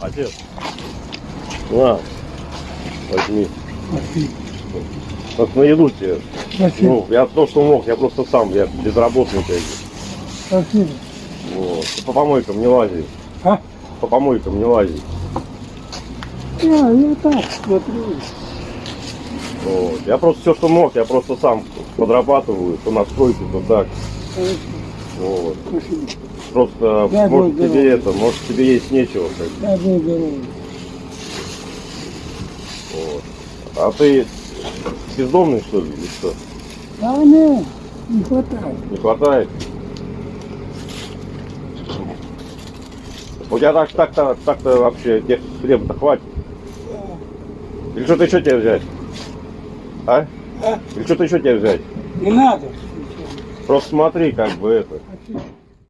Отец. На, возьми. Спасибо. Вот на еду тебе. Спасибо. Ну, я то, что мог, я просто сам, я безработный бы. Спасибо. Вот. Ты по помойкам не лази. А? По помойкам не лази. Я, я так смотрю. Вот. Я просто все, что мог, я просто сам подрабатываю, то на стройке, то так. Хорошо. Вот. Спасибо. Просто, Дай может, тебе здоровья. это, может, тебе есть нечего. Как бы. Дай Бог здоровья. вот. А ты бездомный, что ли, или что? А не, не хватает. Не хватает? У тебя так, так-то, так-то вообще тебе хлеба-то хватит? Или что-то еще тебе взять? А? А? Или что-то еще тебе взять? Не надо. Просто смотри, как бы это.